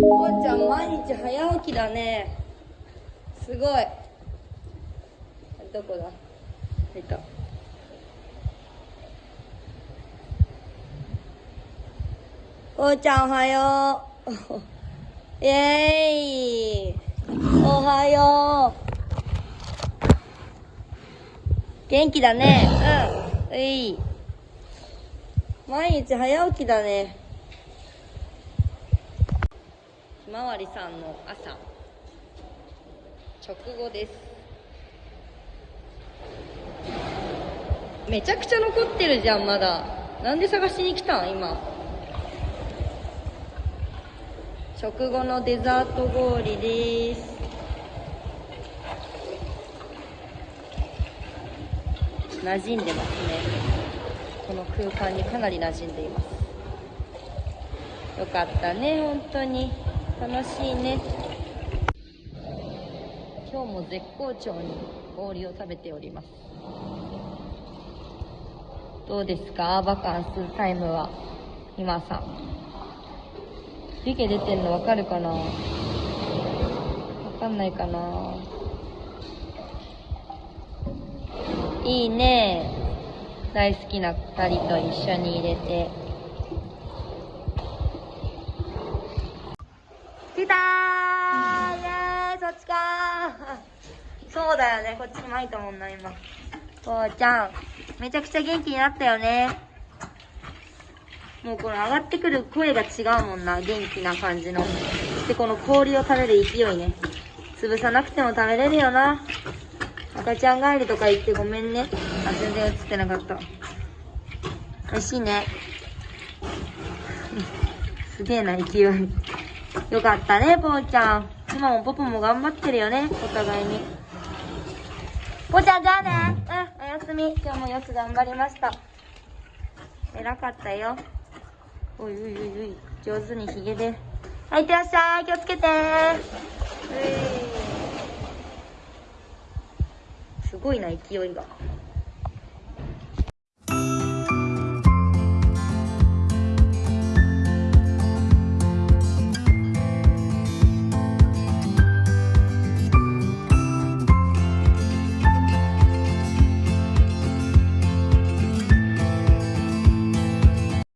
こうちゃん毎日早起きだね。すごい。どこだ？いた。こうちゃんおはよう。イエーイ。おはよう。元気だね。うん。うい。毎日早起きだね。まわりさんの朝。直後です。めちゃくちゃ残ってるじゃんまだ。なんで探しに来たん今。食後のデザート氷です。馴染んでますね。この空間にかなり馴染んでいます。よかったね本当に。楽しいね。今日も絶好調に氷を食べております。どうですか？バカンスタイムは。今さん。湯気出てんのわかるかな？わかんないかな？いいね。大好きな2人と一緒に入れて。来たー。イエーイそっちかそうだよね。こっちに巻いたもんな今。こうちゃん。めちゃくちゃ元気になったよね。もうこの上がってくる声が違うもんな。元気な感じの。でこの氷を食べる勢いね。潰さなくても食べれるよな。赤ちゃん帰りとか言ってごめんね。あ全然映ってなかった。美味しいね。すげえな勢い。よかったねぽーちゃん。今もポポも頑張ってるよねお互いに。ぽーちゃんじゃあね。うんおやすみ。今日もよく頑張りました。偉かったよ。おいおいおいおい。上手にひげで。はいいってらっしゃい。気をつけて。すごいな勢いが。